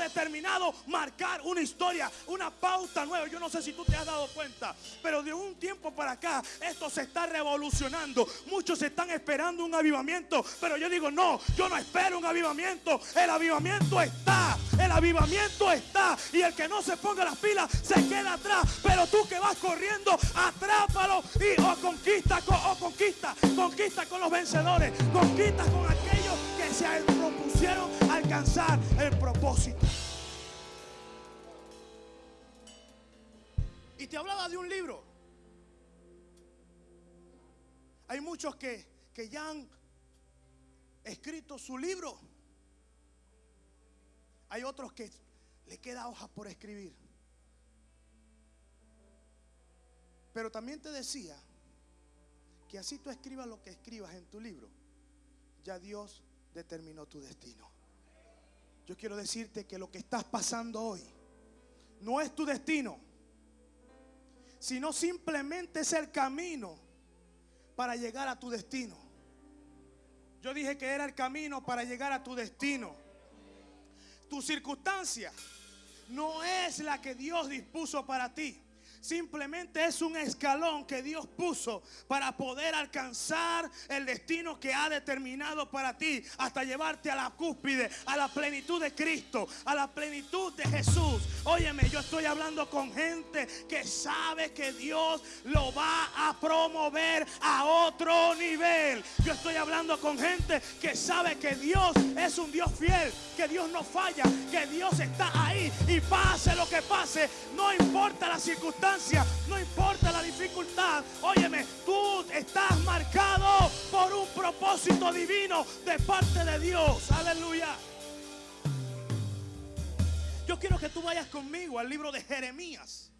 determinado marcar una historia, una pauta nueva. Yo no sé si tú te has dado cuenta, pero de un tiempo para acá esto se está revolucionando. Muchos están esperando un avivamiento, pero yo digo, no, yo no espero un avivamiento. El avivamiento está, el avivamiento está. Y el que no se ponga las pilas se queda atrás. Pero tú que vas corriendo, atrápalo y o conquista, o conquista, conquista con los vencedores, conquista con aquellos que se propusieron alcanzar el propósito. Y te hablaba de un libro. Hay muchos que, que ya han escrito su libro. Hay otros que le queda hojas por escribir. Pero también te decía que así tú escribas lo que escribas en tu libro, ya Dios determinó tu destino. Yo quiero decirte que lo que estás pasando hoy no es tu destino, sino simplemente es el camino para llegar a tu destino. Yo dije que era el camino para llegar a tu destino. Tu circunstancia no es la que Dios dispuso para ti. Simplemente es un escalón que Dios puso para poder alcanzar el destino que ha determinado para ti. Hasta llevarte a la cúspide, a la plenitud de Cristo, a la plenitud de Jesús. Óyeme, yo estoy hablando con gente que sabe que Dios lo va a promover a otro nivel. Yo estoy hablando con gente que sabe que Dios es un Dios fiel, que Dios no falla, que Dios está ahí y pase lo que pase, no importa la circunstancia no importa la dificultad. Óyeme, tú estás marcado por un propósito divino de parte de Dios. Aleluya. Yo quiero que tú vayas conmigo al libro de Jeremías.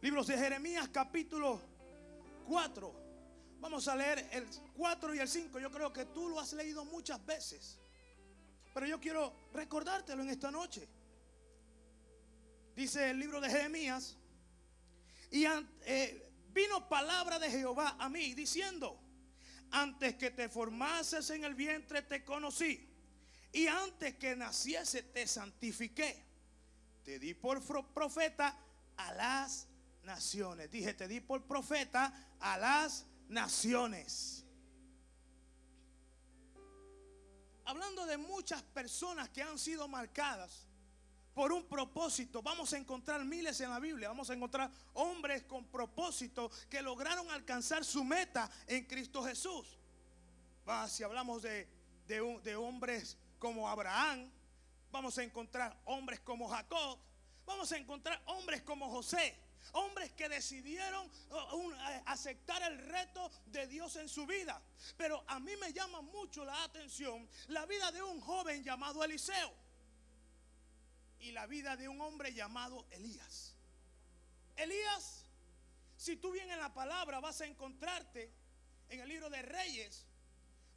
Libros de Jeremías capítulo 4. Vamos a leer el 4 y el 5. Yo creo que tú lo has leído muchas veces. Pero yo quiero recordártelo en esta noche dice el libro de Jeremías, y eh, vino palabra de Jehová a mí diciendo, antes que te formases en el vientre te conocí, y antes que naciese te santifiqué, te di por profeta a las naciones. Dije, te di por profeta a las naciones. Hablando de muchas personas que han sido marcadas por un propósito. Vamos a encontrar miles en la Biblia. Vamos a encontrar hombres con propósito que lograron alcanzar su meta en Cristo Jesús. si hablamos de, de, hombres como Abraham, vamos a encontrar hombres como Jacob, vamos a encontrar hombres como José. Hombres que decidieron uh, eh, aceptar el reto de Dios en su vida. Pero a mí me llama mucho la atención la vida de un joven llamado Eliseo y la vida de un hombre llamado Elías. Elías, si tú vienes en la palabra vas a encontrarte en el libro de Reyes,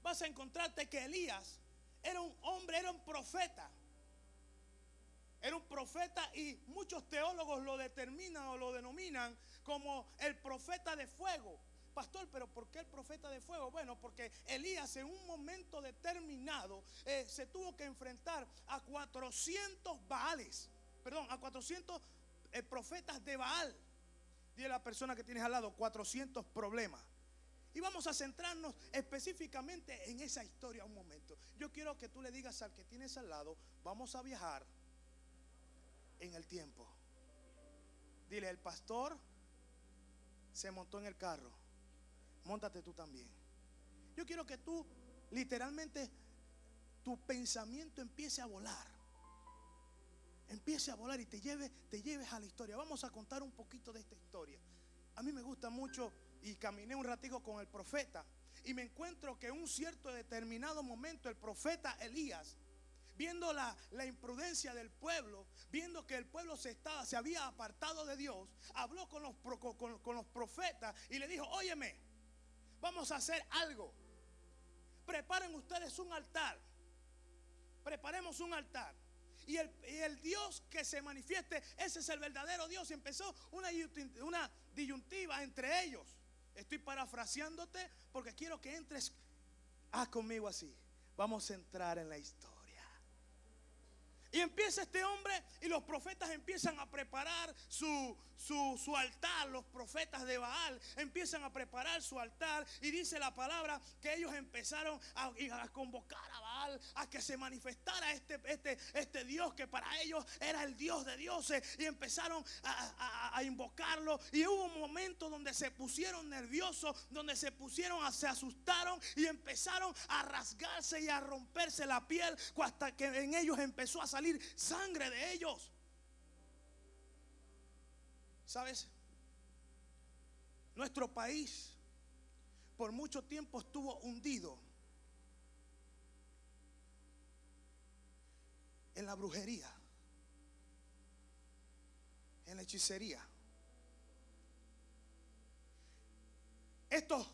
vas a encontrarte que Elías era un hombre, era un profeta. Era un profeta y muchos teólogos lo determinan o lo denominan como el profeta de fuego. Pastor, pero ¿por qué el profeta de fuego? Bueno, porque Elías en un momento determinado eh, se tuvo que enfrentar a 400 Baales, perdón, a 400 eh, profetas de Baal. Dile a la persona que tienes al lado, 400 problemas. Y vamos a centrarnos específicamente en esa historia un momento. Yo quiero que tú le digas al que tienes al lado, vamos a viajar en el tiempo. Dile, el pastor se montó en el carro montate tú también. Yo quiero que tú literalmente tu pensamiento empiece a volar. Empiece a volar y te lleve, te lleves a la historia. Vamos a contar un poquito de esta historia. A mí me gusta mucho y caminé un ratico con el profeta y me encuentro que en un cierto determinado momento el profeta Elías viendo la, imprudencia del pueblo, viendo que el pueblo se, estaba, se había apartado de Dios, habló con los, con, con los profetas y le dijo, óyeme, Vamos a hacer algo. Preparen ustedes un altar. Preparemos un altar. Y el, Dios que se manifieste, ese es el verdadero Dios. Y empezó una, una disyuntiva entre ellos. Estoy parafraseándote porque quiero que entres. Ah, conmigo así. Vamos a entrar en la historia. Y empieza este hombre y los profetas empiezan a preparar su, su, altar. Los profetas de Baal empiezan a preparar su altar. Y dice la palabra que ellos empezaron a, convocar a A que se manifestara este, este, este Dios que para ellos era el Dios de dioses. Y empezaron a, invocarlo. Y hubo un momento donde se pusieron nerviosos, donde se pusieron, se asustaron y empezaron a rasgarse y a romperse la piel hasta que en ellos empezó a salir sangre de ellos. ¿Sabes? Nuestro país por mucho tiempo estuvo hundido en la brujería, en la hechicería. Estos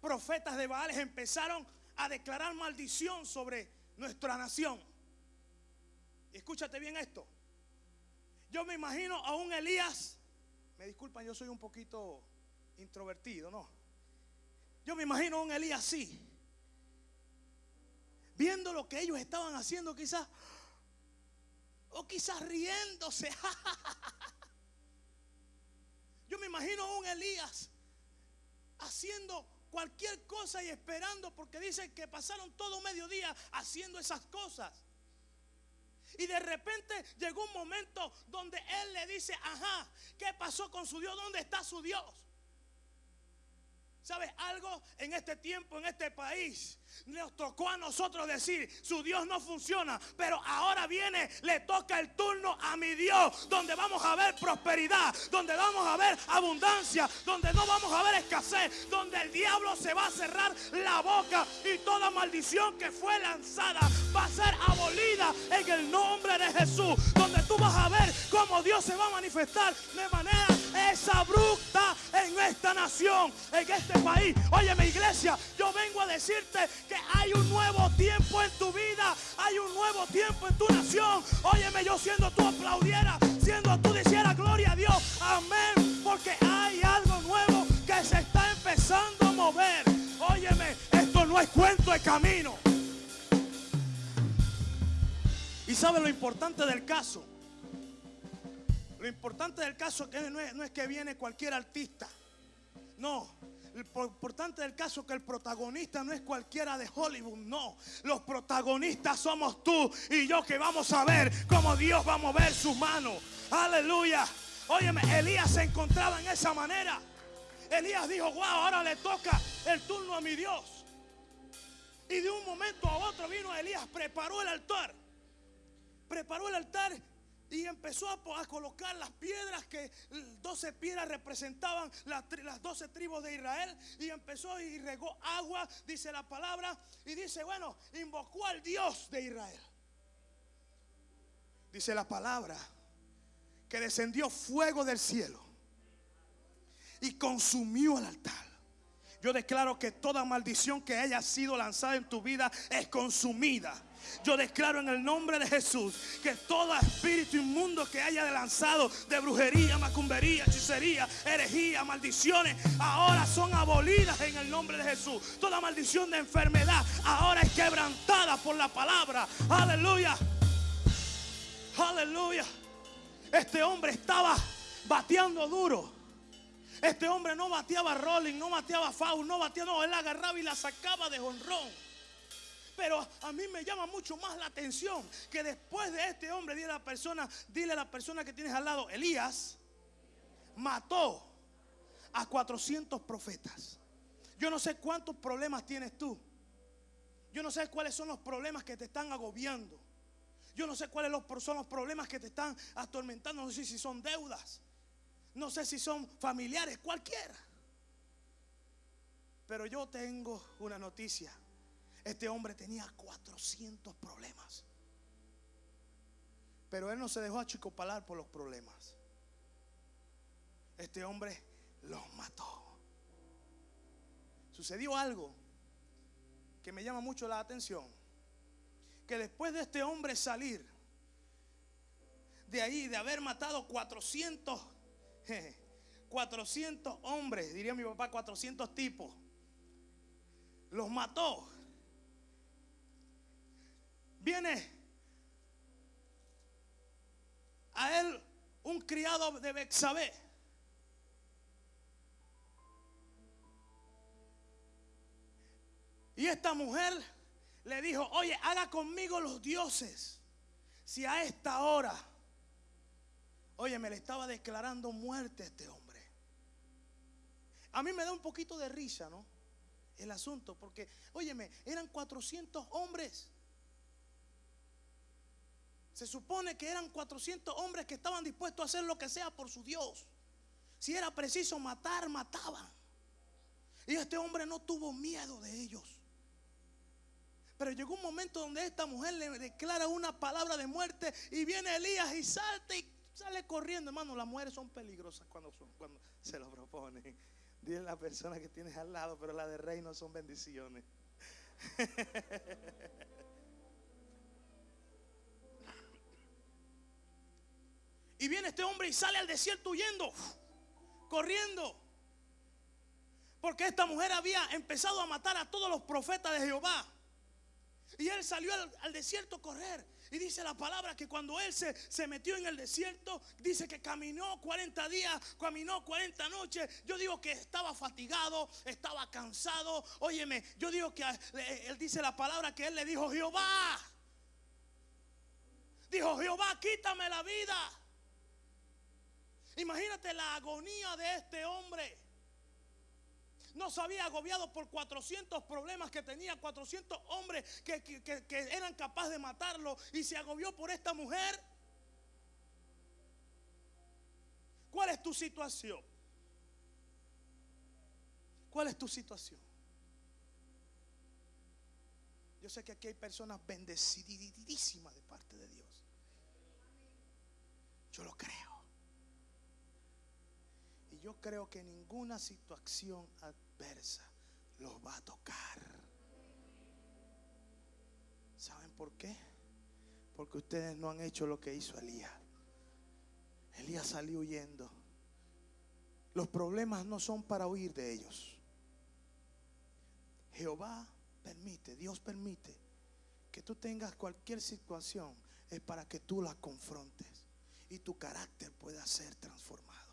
profetas de Baales empezaron a declarar maldición sobre nuestra nación escúchate bien esto. Yo me imagino a un Elías. Me disculpan, yo soy un poquito introvertido, ¿no? Yo me imagino a un Elías así. Viendo lo que ellos estaban haciendo, quizás. O quizás riéndose. Yo me imagino a un Elías haciendo cualquier cosa y esperando, porque dicen que pasaron todo mediodía haciendo esas cosas. Y de repente llegó un momento donde él le dice, ajá, ¿qué pasó con su Dios? ¿Dónde está su Dios? ¿Sabes algo? En este tiempo, en este país, nos tocó a nosotros decir, su Dios no funciona, pero ahora viene, le toca el turno a mi Dios, donde vamos a ver prosperidad, donde vamos a ver abundancia, donde no vamos a ver escasez, donde el diablo se va a cerrar la boca y toda maldición que fue lanzada va a ser abolida en el nombre de Jesús, donde tú vas a ver cómo Dios se va a manifestar de manera es abrupta en esta nación, en este país. Oye, mi iglesia, yo vengo a decirte que hay un nuevo tiempo en tu vida, hay un nuevo tiempo en tu nación. Óyeme, yo siendo tú aplaudiera, siendo tú dijera gloria a Dios, amén, porque hay algo nuevo que se está empezando a mover. Óyeme, esto no es cuento de camino. Y sabe lo importante del caso lo importante del caso es que no es, que viene cualquier artista. No, lo importante del caso es que el protagonista no es cualquiera de Hollywood, no. Los protagonistas somos tú y yo que vamos a ver cómo Dios va a mover sus manos. Aleluya. Óyeme, Elías se encontraba en esa manera. Elías dijo, wow, ahora le toca el turno a mi Dios. Y de un momento a otro vino Elías, preparó el altar. Preparó el altar y empezó a, colocar las piedras que 12 piedras representaban las, las 12 tribus de Israel. Y empezó y regó agua, dice la palabra. Y dice, bueno, invocó al Dios de Israel. Dice la palabra que descendió fuego del cielo y consumió el altar. Yo declaro que toda maldición que haya sido lanzada en tu vida es consumida yo declaro en el nombre de Jesús que todo espíritu inmundo que haya lanzado de brujería, macumbería, hechicería, herejía, maldiciones, ahora son abolidas en el nombre de Jesús. Toda maldición de enfermedad ahora es quebrantada por la palabra. Aleluya. Aleluya. Este hombre estaba bateando duro. Este hombre no bateaba rolling, no bateaba foul, no bateaba, no, él agarraba y la sacaba de honrón. Pero a mí me llama mucho más la atención que después de este hombre, dile a la persona, dile a la persona que tienes al lado, Elías mató a 400 profetas. Yo no sé cuántos problemas tienes tú. Yo no sé cuáles son los problemas que te están agobiando. Yo no sé cuáles son los problemas que te están atormentando. No sé si son deudas. No sé si son familiares, cualquiera. Pero yo tengo una noticia. Este hombre tenía 400 problemas. Pero él no se dejó achicopalar por los problemas. Este hombre los mató. Sucedió algo que me llama mucho la atención. Que después de este hombre salir de ahí, de haber matado 400, 400 hombres, diría mi papá, 400 tipos, los mató viene criado de Bexabé. Y esta mujer le dijo, oye, haga conmigo los dioses. Si a esta hora, oye, me le estaba declarando muerte a este hombre. A mí me da un poquito de risa, ¿no? El asunto, porque, óyeme, eran 400 hombres. Se supone que eran 400 hombres que estaban dispuestos a hacer lo que sea por su Dios. Si era preciso matar, mataban. Y este hombre no tuvo miedo de ellos. Pero llegó un momento donde esta mujer le declara una palabra de muerte y viene Elías y salta y sale corriendo. Hermano, las mujeres son peligrosas cuando, se lo proponen. Dile a la persona que tienes al lado, pero la de reino son bendiciones. y viene este hombre y sale al desierto huyendo, corriendo. Porque esta mujer había empezado a matar a todos los profetas de Jehová. Y él salió al, desierto a correr. Y dice la palabra que cuando él se, se, metió en el desierto, dice que caminó 40 días, caminó 40 noches. Yo digo que estaba fatigado, estaba cansado. Óyeme, yo digo que él dice la palabra que él le dijo, Jehová. Dijo, Jehová, quítame la vida. Imagínate la agonía de este hombre no se había agobiado por 400 problemas que tenía, 400 hombres que, eran capaces de matarlo y se agobió por esta mujer. ¿Cuál es tu situación? ¿Cuál es tu situación? Yo sé que aquí hay personas bendecidísimas de parte de Dios. Yo lo creo. Yo creo que ninguna situación adversa los va a tocar. ¿Saben por qué? Porque ustedes no han hecho lo que hizo Elías. Elías salió huyendo. Los problemas no son para huir de ellos. Jehová permite, Dios permite que tú tengas cualquier situación. Es para que tú la confrontes y tu carácter pueda ser transformado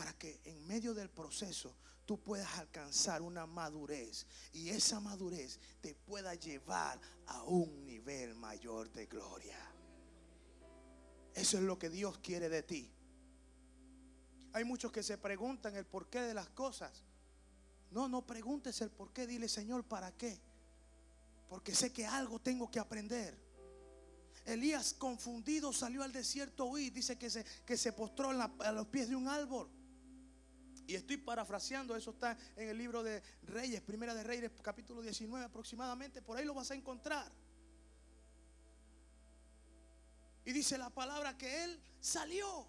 para que en medio del proceso tú puedas alcanzar una madurez y esa madurez te pueda llevar a un nivel mayor de gloria. Eso es lo que Dios quiere de ti. Hay muchos que se preguntan el porqué de las cosas. No, no preguntes el porqué, dile Señor, ¿para qué? Porque sé que algo tengo que aprender. Elías confundido salió al desierto hoy dice que se, que se postró a los pies de un árbol. Y estoy parafraseando, eso está en el libro de Reyes, Primera de Reyes, capítulo 19 aproximadamente, por ahí lo vas a encontrar. Y dice la palabra que él salió,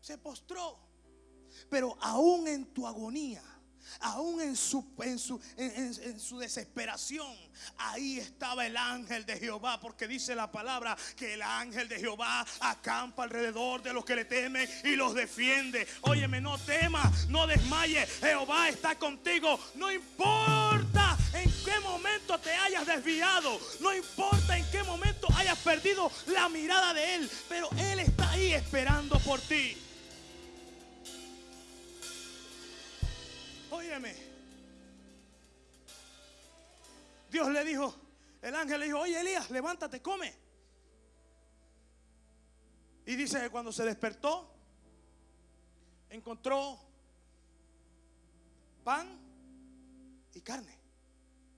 se postró, pero aún en tu agonía aún en su, en su, en, su desesperación, ahí estaba el ángel de Jehová, porque dice la palabra que el ángel de Jehová acampa alrededor de los que le temen y los defiende. Óyeme, no temas, no desmayes, Jehová está contigo, no importa en qué momento te hayas desviado, no importa en qué momento hayas perdido la mirada de Él, pero Él está ahí esperando por ti. Óyeme. Dios le dijo, el ángel le dijo, oye Elías, levántate, come. Y dice que cuando se despertó, encontró pan y carne.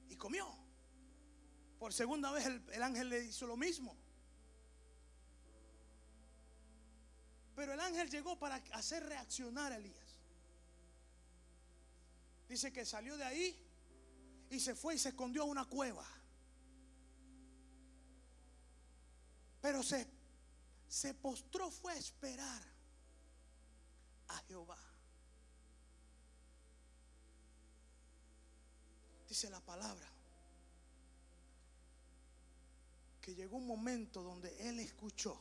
Y comió. Por segunda vez el, el ángel le hizo lo mismo. Pero el ángel llegó para hacer reaccionar a Elías. Dice que salió de ahí y se fue y se escondió a una cueva. Pero se, se postró, fue a esperar a Jehová. Dice la palabra que llegó un momento donde él escuchó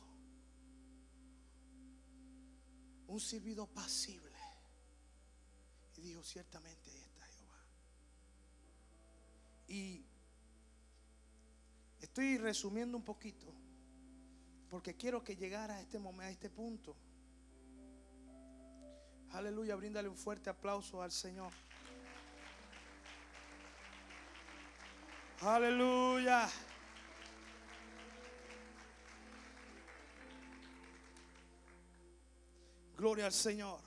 un silbido pasible y dijo ciertamente y estoy resumiendo un poquito. Porque quiero que llegara a este momento, a este punto. Aleluya, bríndale un fuerte aplauso al Señor. Aleluya. Gloria al Señor.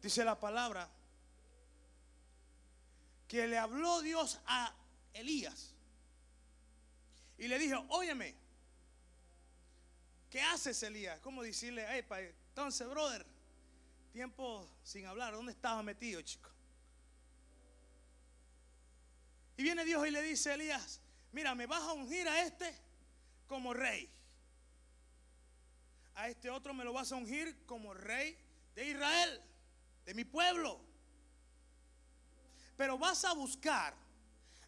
Dice la palabra que le habló Dios a Elías y le dijo, óyeme, ¿qué haces Elías? ¿Cómo decirle, hey, entonces, brother, tiempo sin hablar, ¿dónde estaba metido, chico? Y viene Dios y le dice a Elías, mira, me vas a ungir a este como rey. A este otro me lo vas a ungir como rey de Israel, de mi pueblo. Pero vas a buscar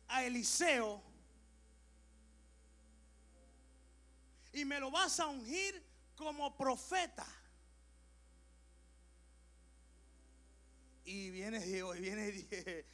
a Eliseo y me lo vas a ungir como profeta. Y viene Dios, y viene